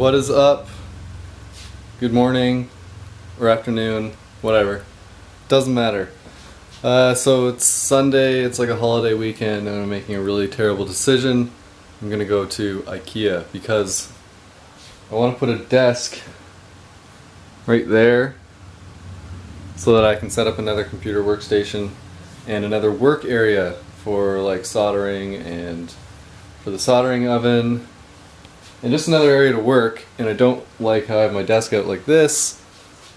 What is up? Good morning or afternoon, whatever. Doesn't matter. Uh, so it's Sunday, it's like a holiday weekend, and I'm making a really terrible decision. I'm gonna go to IKEA because I want to put a desk right there so that I can set up another computer workstation and another work area for like soldering and for the soldering oven and just another area to work and I don't like how I have my desk out like this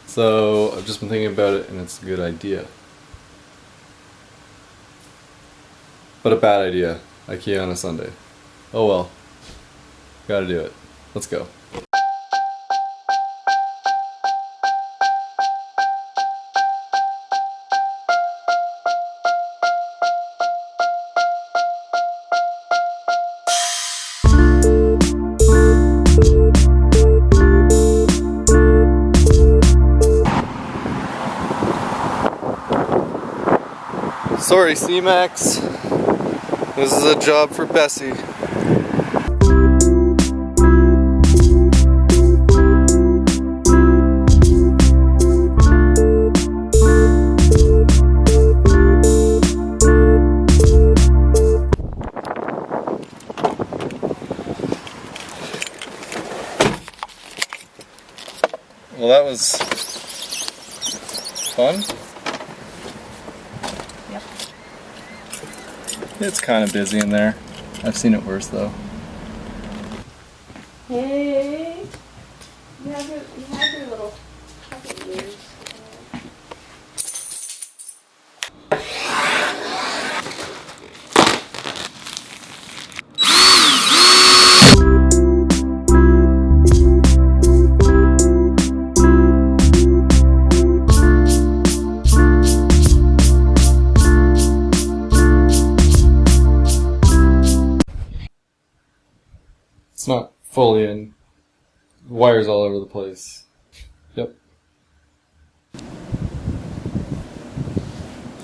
so I've just been thinking about it and it's a good idea. But a bad idea. IKEA on a Sunday. Oh well. Gotta do it. Let's go Sorry, C-Max. This is a job for Bessie. Well, that was fun. It's kind of busy in there. I've seen it worse though. It's not fully in. Wires all over the place. Yep.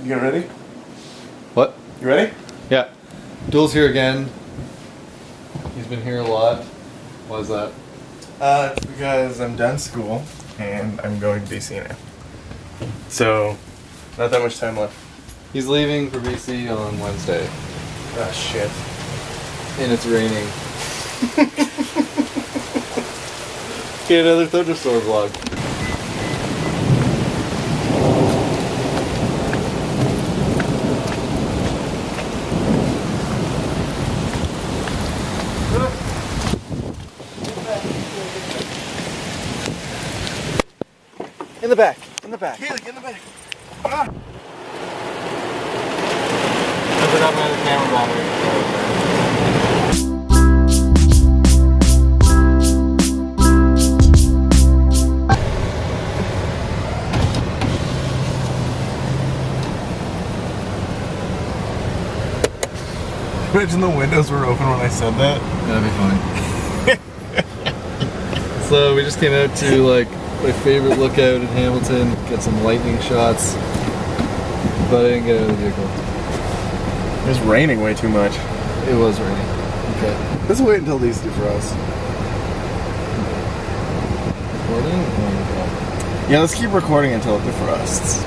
You ready? What? You ready? Yeah. Duel's here again. He's been here a lot. Why is that? Uh, it's because I'm done school and I'm going to BC now. So, not that much time left. He's leaving for BC on Wednesday. Ah, shit. And it's raining. Okay, another thunderstorm vlog. In the back. In the back. Here, in the back. Ah. I forgot my camera battery. Imagine the windows were open when I said that. That'd be funny. so we just came out to like my favorite lookout in Hamilton, get some lightning shots. But I didn't get out of the vehicle. It's raining way too much. It was raining. Okay. Let's wait until these do for us. Recording? Oh, Yeah, let's keep recording until it defrosts.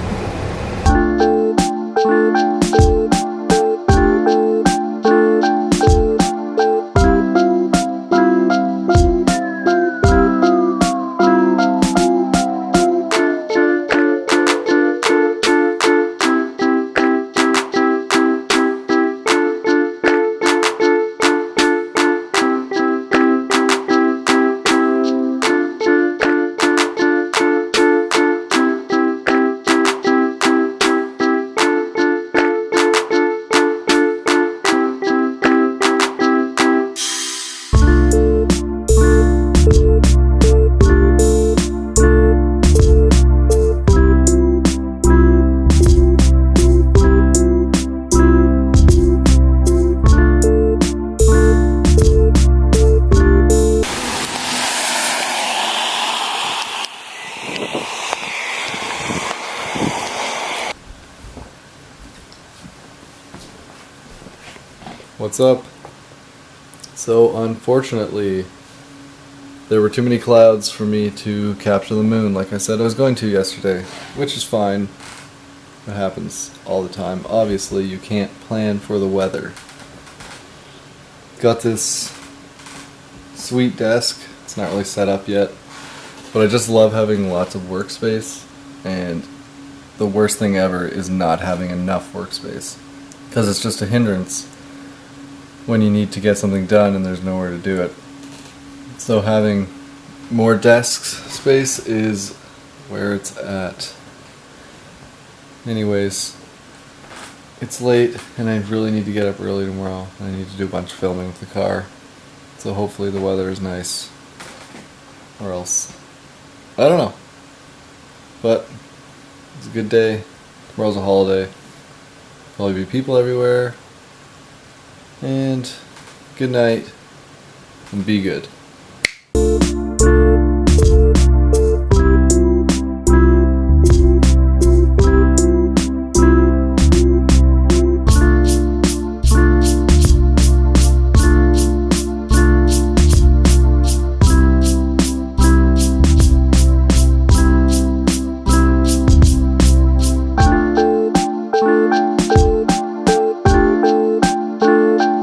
What's up? So, unfortunately, there were too many clouds for me to capture the moon like I said I was going to yesterday, which is fine. It happens all the time. Obviously, you can't plan for the weather. Got this sweet desk. It's not really set up yet, but I just love having lots of workspace and the worst thing ever is not having enough workspace because it's just a hindrance when you need to get something done and there's nowhere to do it. So having more desk space is where it's at. Anyways, it's late and I really need to get up early tomorrow. I need to do a bunch of filming with the car. So hopefully the weather is nice. Or else. I don't know. But it's a good day. Tomorrow's a holiday. Probably be people everywhere. And good night and be good.